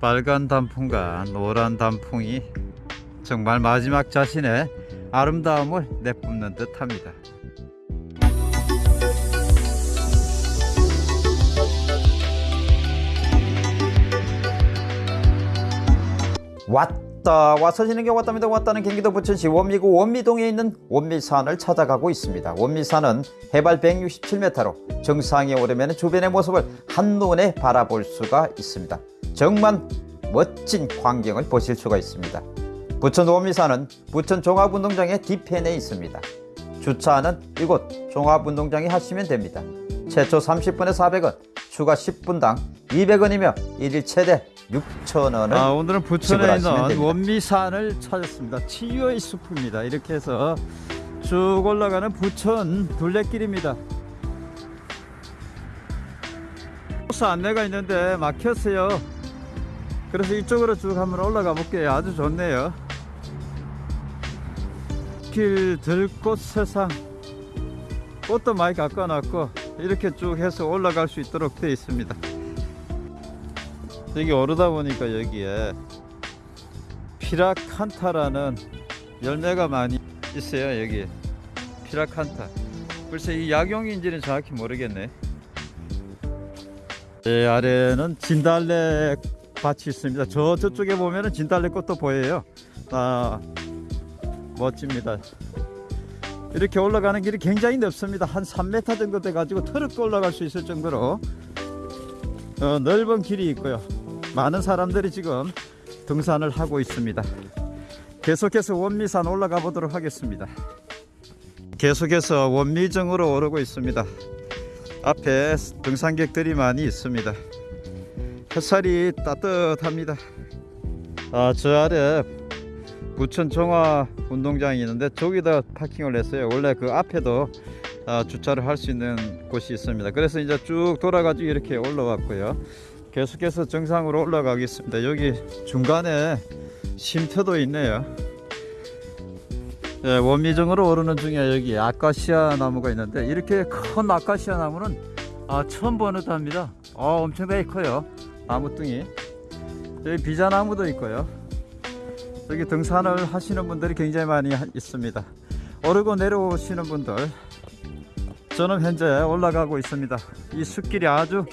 빨간 단풍과 노란 단풍이 정말 마지막 자신의 아름다움을 내뿜는 듯 합니다. 왔다 와서 지는 게 왔답니다. 왔다는 경기도 부천시 원미구 원미동에 있는 원미산을 찾아가고 있습니다. 원미산은 해발 167m로 정상에 오르면 주변의 모습을 한눈에 바라볼 수가 있습니다 정말 멋진 광경을 보실 수가 있습니다 부천 원미산은 부천 종합운동장의 뒤편에 있습니다 주차는 이곳 종합운동장에 하시면 됩니다 최초 30분에 400원 추가 10분당 200원이며 일일 최대 6,000원을 아, 오늘은 부천에 있는. 원미산을 찾았습니다. 치유의 숲입니다. 이렇게 해서 쭉 올라가는 부천 둘레길입니다. 코스 안내가 있는데 막혔어요. 그래서 이쪽으로 쭉 한번 올라가 볼게요. 아주 좋네요. 길 들꽃 세상 꽃도 많이 깎아놨고 이렇게 쭉 해서 올라갈 수 있도록 되어 있습니다. 여기 오르다 보니까 여기에 피라칸타라는 열매가 많이 있어요 여기 피라칸타 글쎄 이 약용인지는 정확히 모르겠네 제 아래는 진달래 밭이 있습니다. 저 저쪽에 보면은 진달래 꽃도 보여요. 아 멋집니다. 이렇게 올라가는 길이 굉장히 넓습니다. 한 3m 정도 돼 가지고 트럭도 올라갈 수 있을 정도로 어, 넓은 길이 있고요. 많은 사람들이 지금 등산을 하고 있습니다. 계속해서 원미산 올라가 보도록 하겠습니다. 계속해서 원미정으로 오르고 있습니다. 앞에 등산객들이 많이 있습니다 햇살이 따뜻합니다. 아, 저 아래 부천 종화 운동장이 있는데 저기다 파킹을 했어요. 원래 그 앞에도 아, 주차를 할 수 있는 곳이 있습니다. 그래서 이제 쭉 돌아가지고 이렇게 올라왔고요. 계속해서 정상으로 올라가겠습니다. 여기 중간에 쉼터도 있네요. 예, 원미정으로 오르는 중에 여기 아카시아 나무가 있는데 이렇게 큰 아카시아 나무는 아, 처음 보는 듯합니다. 아, 엄청나게 커요 나무뚱이. 여기 비자나무도 있고요. 여기 등산을 하시는 분들이 굉장히 많이 하- 있습니다. 오르고 내려오시는 분들 저는 현재 올라가고 있습니다. 이 숲길이 아주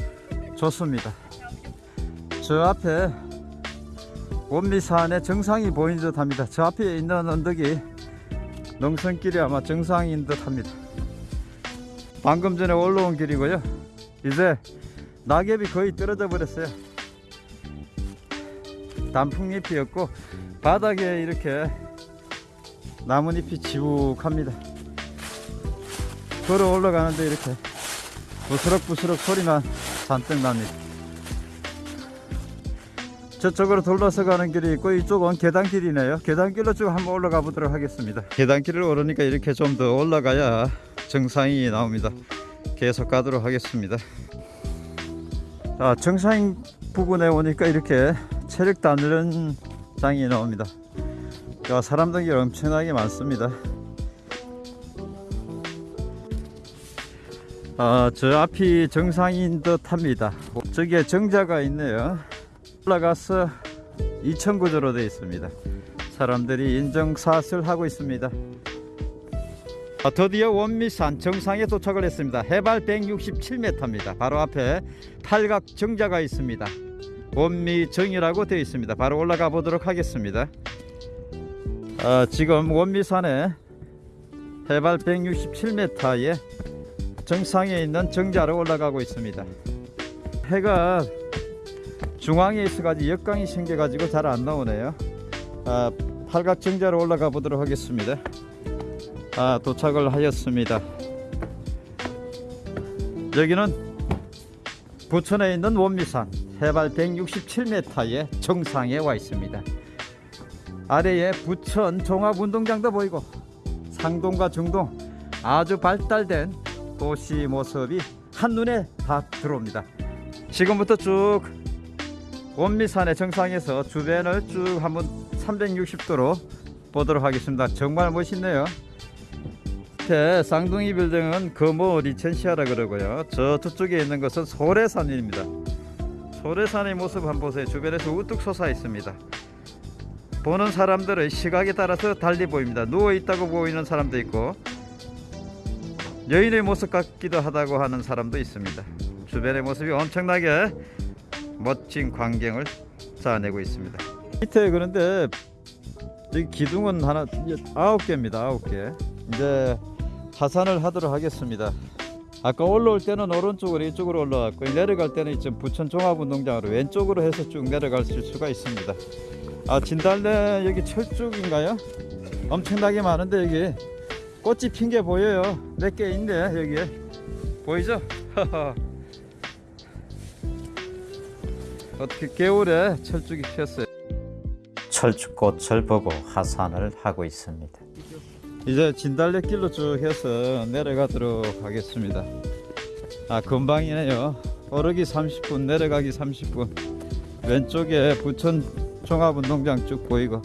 좋습니다. 저 앞에 원미산의 정상이 보이는 듯 합니다. 저 앞에 있는 언덕이 농선길이 아마 정상인 듯 합니다. 방금 전에 올라온 길이고요. 이제 낙엽이 거의 떨어져 버렸어요 단풍잎이었고 바닥에 이렇게 나뭇잎이 지북합니다. 걸어 올라가는데 이렇게 부스럭부스럭 소리만 잔뜩 납니다. 저쪽으로 돌아서 가는 길이 있고 이쪽은 계단길이네요. 계단길로 쭉 한번 올라가 보도록 하겠습니다. 계단길을 오르니까 이렇게 좀 더 올라가야 정상이 나옵니다. 계속 가도록 하겠습니다. 자 정상 부근에 오니까 이렇게 체력 단련 장이 나옵니다 야, 사람들이 엄청나게 많습니다 아, 저 앞이 정상인 듯 합니다 저기에 정자가 있네요 올라가서 2천 구조로 되어 있습니다. 사람들이 인정샷을 하고 있습니다. 아, 드디어 원미산 정상에 도착을 했습니다. 해발 167m입니다. 바로 앞에 팔각 정자가 있습니다. 원미정이라고 되어 있습니다. 바로 올라가 보도록 하겠습니다. 아, 지금 원미산에 해발 167m의 정상에 있는 정자로 올라가고 있습니다. 해가 중앙에 있어가지고 역광이 생겨가지고 잘 안 나오네요. 아, 팔각정자로 올라가 보도록 하겠습니다. 아, 도착을 하였습니다. 여기는 부천에 있는 원미산 해발 167m의 정상에 와 있습니다. 아래에 부천 종합운동장도 보이고 상동과 중동 아주 발달된 도시 모습이 한눈에 다 들어옵니다. 지금부터 쭉 원미산의 정상에서 주변을 쭉 한번 360도로 보도록 하겠습니다. 정말 멋있네요. 밑에 쌍둥이 빌딩은 금호 리첸시아라 그러고요. 저 저쪽에 있는 것은 소래산입니다. 소래산의 모습 한번 보세요. 주변에서 우뚝 솟아 있습니다. 보는 사람들의 시각에 따라서 달리 보입니다. 누워 있다고 보이는 사람도 있고 여인의 모습 같기도 하다고 하는 사람도 있습니다. 주변의 모습이 엄청나게 멋진 광경을 쌓아내고 있습니다. 밑에 그런데 기둥은 하나 아홉 개입니다. 아홉 개. 이제 하산을 하도록 하겠습니다. 아까 올라올 때는 오른쪽으로 이쪽으로 올라왔고 내려갈 때는 이쯤 부천 종합운동장으로 왼쪽으로 해서 쭉 내려갈 수가 있습니다. 아 진달래 여기 철쭉인가요? 엄청나게 많은데 여기 꽃이 핀 게 보여요. 몇 개 있네 여기에 보이죠? 어떻게 겨울에 철쭉이 피었어요. 철쭉꽃을 보고 하산을 하고 있습니다. 이제 진달래 길로 쭉 해서 내려가도록 하겠습니다. 아 금방이네요. 오르기 30분, 내려가기 30분. 왼쪽에 부천 종합운동장 쭉 보이고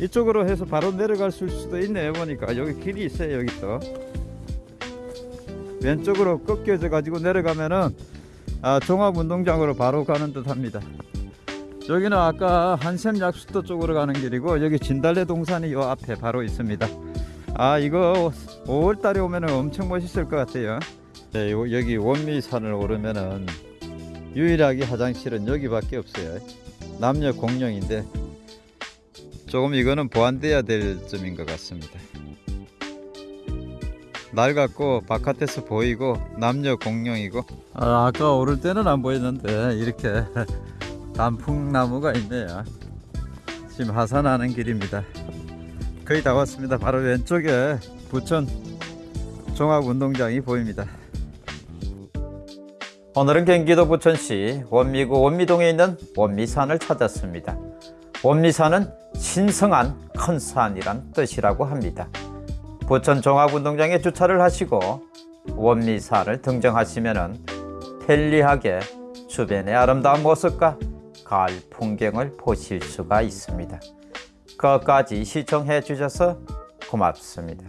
이쪽으로 해서 바로 내려갈 수도 있네요. 보니까 여기 길이 있어요. 여기 또 왼쪽으로 꺾여져 가지고 내려가면은 아, 종합운동장으로 바로 가는 듯 합니다. 여기는 아까 한샘 약수도 쪽으로 가는 길이고 여기 진달래 동산이 요 앞에 바로 있습니다. 아 이거 5월달에 오면은 엄청 멋있을 것 같아요. 네, 요- 여기 원미산을 오르면은 유일하게 화장실은 여기밖에 없어요. 남녀 공용인데 조금 이거는 보완돼야 될 점인 것 같습니다. 낡았고 바깥에서 보이고 남녀 공용이고 아, 아까 오를 때는 안 보였는데 이렇게 단풍나무가 있네요. 지금 하산하는 길입니다. 거의 다 왔습니다. 바로 왼쪽에 부천 종합운동장이 보입니다. 오늘은 경기도 부천시 원미구 원미동에 있는 원미산을 찾았습니다. 원미산은 신성한 큰 산이란 뜻이라고 합니다. 부천 종합운동장에 주차를 하시고 원미산을 등정하시면 편리하게 주변의 아름다운 모습과 가을 풍경을 보실 수가 있습니다. 끝까지 시청해 주셔서 고맙습니다.